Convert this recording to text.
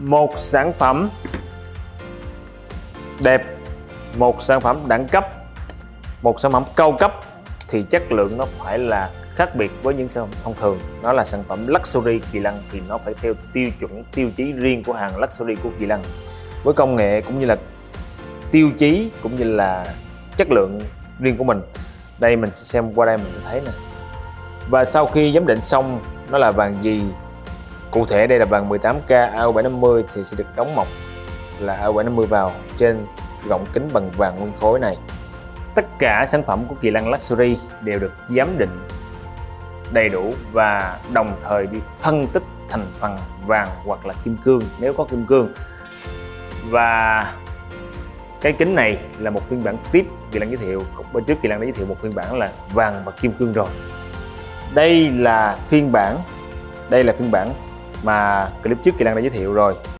một sản phẩm đẹp, một sản phẩm đẳng cấp, một sản phẩm cao cấp thì chất lượng nó phải là khác biệt với những sản phẩm thông thường. Nó là sản phẩm luxury kỳ lân thì nó phải theo tiêu chuẩn, tiêu chí riêng của hàng luxury của kỳ lân. Với công nghệ cũng như là tiêu chí cũng như là chất lượng riêng của mình. Đây mình xem qua đây mình sẽ thấy nè. Và sau khi giám định xong, nó là vàng gì? Cụ thể, đây là vàng 18K AU750 thì sẽ được đóng mọc là AU750 vào trên gọng kính bằng vàng nguyên khối này. Tất cả sản phẩm của Kỳ Lăng Luxury đều được giám định đầy đủ và đồng thời đi phân tích thành phần vàng hoặc là kim cương, nếu có kim cương. Và cái kính này là một phiên bản tiếp Kỳ Lăng giới thiệu bên trước Kỳ Lăng đã giới thiệu một phiên bản là vàng và kim cương rồi. Đây là phiên bản, đây là phiên bản mà clip trước Kỳ lan đã giới thiệu rồi.